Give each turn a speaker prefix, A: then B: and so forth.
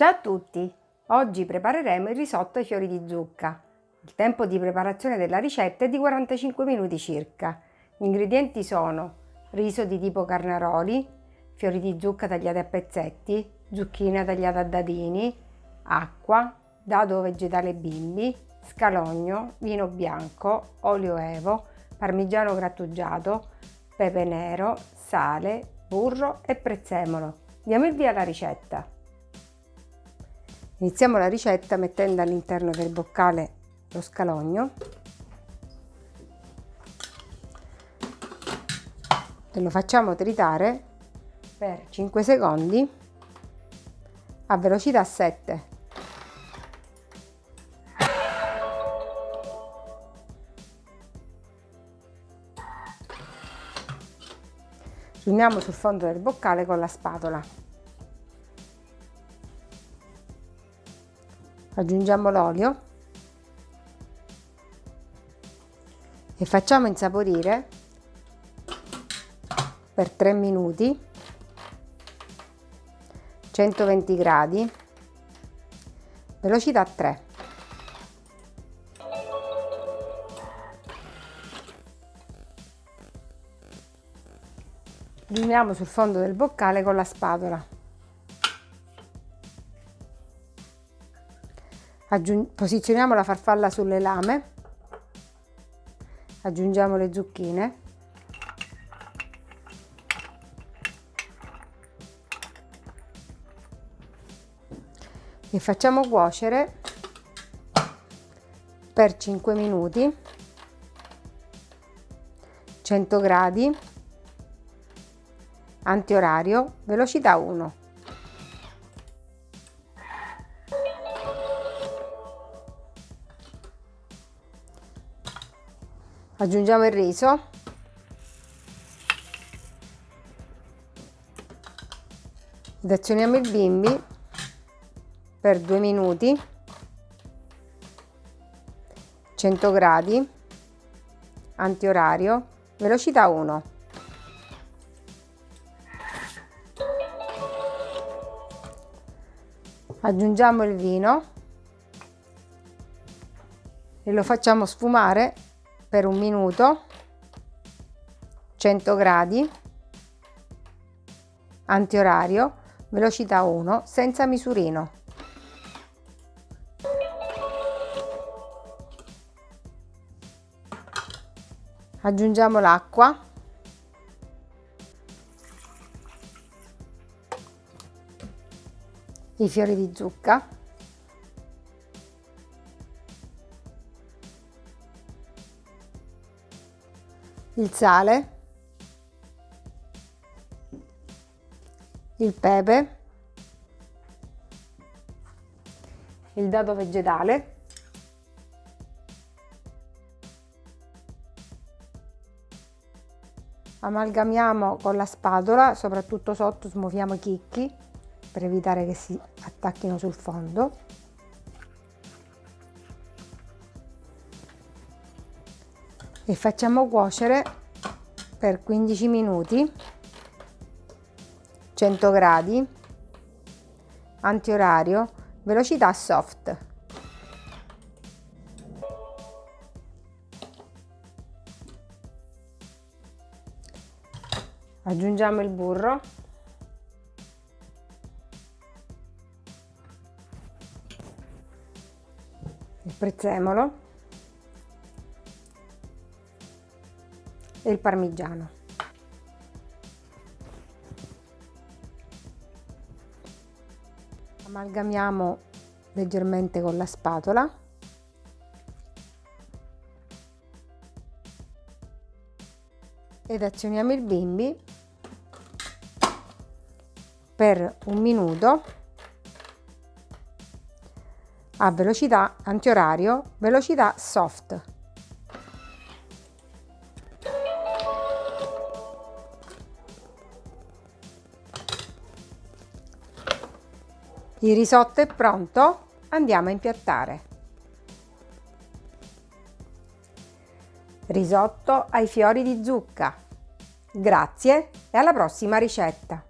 A: Ciao a tutti! Oggi prepareremo il risotto ai fiori di zucca. Il tempo di preparazione della ricetta è di 45 minuti circa. Gli ingredienti sono riso di tipo carnaroli, fiori di zucca tagliati a pezzetti, zucchina tagliata a dadini, acqua, dado vegetale bimbi, scalogno, vino bianco, olio evo, parmigiano grattugiato, pepe nero, sale, burro e prezzemolo. Diamo il via alla ricetta. Iniziamo la ricetta mettendo all'interno del boccale lo scalogno e lo facciamo tritare per 5 secondi a velocità 7. Riuniamo sul fondo del boccale con la spatola. Aggiungiamo l'olio. E facciamo insaporire per 3 minuti 120 gradi velocità 3 riuniamo sul fondo del boccale con la spatola posizioniamo la farfalla sulle lame, aggiungiamo le zucchine, e facciamo cuocere per 5 minuti. 100 gradi. Antiorario. Velocità 1 aggiungiamo il riso. Ed azioniamo il bimbi per due minuti. 100 gradi. Antiorario. Velocità 1 aggiungiamo il vino. E lo facciamo sfumare per un minuto 100 gradi antiorario velocità 1 senza misurino. Aggiungiamo l'acqua. I fiori di zucca il sale, il pepe, il dado vegetale, amalgamiamo con la spatola, soprattutto sotto smuoviamo i chicchi per evitare che si attacchino sul fondo. E facciamo cuocere per 15 minuti. 100 gradi. Antiorario. Velocità soft. Aggiungiamo il burro. Il prezzemolo e il parmigiano. Amalgamiamo leggermente con la spatola ed azioniamo il bimbi per un minuto a velocità antiorario, velocità soft. Il risotto è pronto, andiamo a impiattare. Risotto ai fiori di zucca. Grazie e alla prossima ricetta!